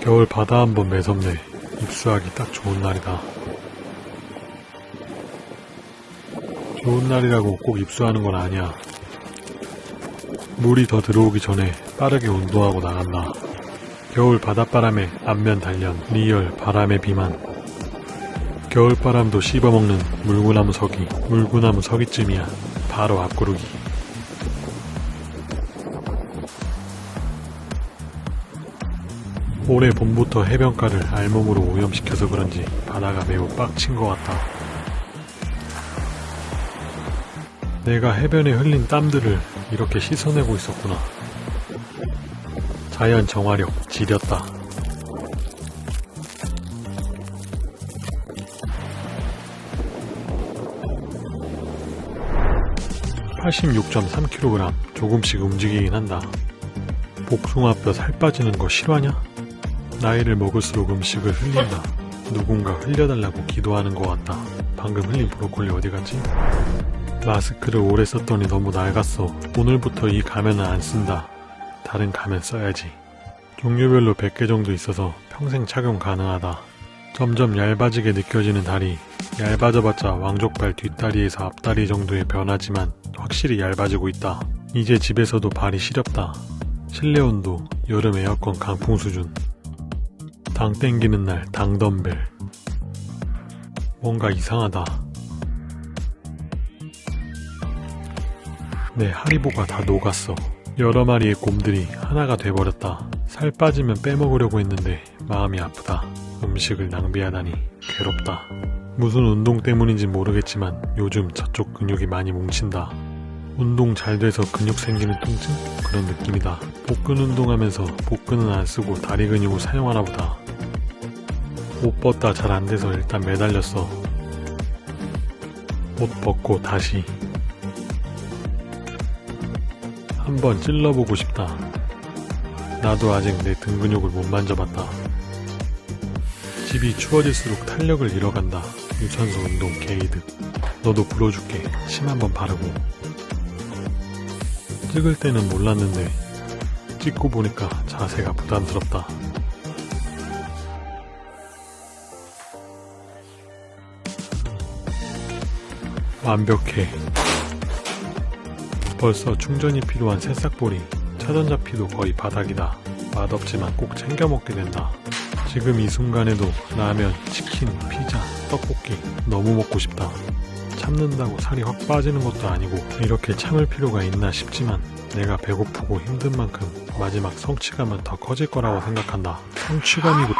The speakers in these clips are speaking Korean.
겨울 바다 한번 매섭네. 입수하기 딱 좋은 날이다. 좋은 날이라고 꼭 입수하는 건 아니야. 물이 더 들어오기 전에 빠르게 운동하고 나간다. 겨울 바닷바람에 안면 단련, real 바람의 비만. 겨울바람도 씹어먹는 물구나무 서기, 물구나무 서기쯤이야. 바로 앞구르기. 올해 봄부터 해변가를 알몸으로 오염시켜서 그런지 바다가 매우 빡친 것 같다. 내가 해변에 흘린 땀들을 이렇게 씻어내고 있었구나. 자연 정화력 지렸다. (86.3kg) 조금씩 움직이긴 한다. 복숭아뼈 살 빠지는 거 실화냐? 나이를 먹을수록 음식을 흘린다. 누군가 흘려달라고 기도하는 것 같다. 방금 흘린 브로콜리 어디 갔지? 마스크를 오래 썼더니 너무 낡았어. 오늘부터 이 가면은 안 쓴다. 다른 가면 써야지. 종류별로 100개 정도 있어서 평생 착용 가능하다. 점점 얇아지게 느껴지는 다리. 얇아져봤자 왕족발 뒷다리에서 앞다리 정도의 변화지만 확실히 얇아지고 있다. 이제 집에서도 발이 시렵다. 실내 온도, 여름 에어컨 강풍 수준. 당 땡기는 날 당덤벨. 뭔가 이상하다. 내 하리보가 다 녹았어. 여러 마리의 곰들이 하나가 돼버렸다. 살 빠지면 빼먹으려고 했는데 마음이 아프다. 음식을 낭비하다니 괴롭다. 무슨 운동 때문인지 모르겠지만 요즘 저쪽 근육이 많이 뭉친다. 운동 잘 돼서 근육 생기는 통증? 그런 느낌이다. 복근 운동하면서 복근은 안 쓰고 다리 근육을 사용하나 보다. 옷 벗다 잘 안 돼서 일단 매달렸어. 옷 벗고 다시. 한번 찔러보고 싶다. 나도 아직 내 등 근육을 못 만져봤다. 집이 추워질수록 탄력을 잃어간다. 유산소 운동 개이득. 너도 불어줄게. 침 한번 바르고. 찍을 때는 몰랐는데 찍고 보니까 자세가 부담스럽다. 완벽해. 벌써 충전이 필요한 새싹보리. 차전자피도 거의 바닥이다. 맛없지만 꼭 챙겨 먹게 된다. 지금 이 순간에도 라면, 치킨, 피자, 떡볶이 너무 먹고 싶다. 참는다고 살이 확 빠지는 것도 아니고 이렇게 참을 필요가 있나 싶지만 내가 배고프고 힘든 만큼 마지막 성취감은 더 커질 거라고 생각한다. 성취감이고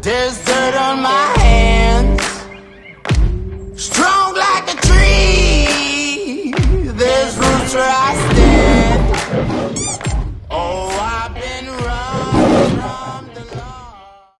dirt on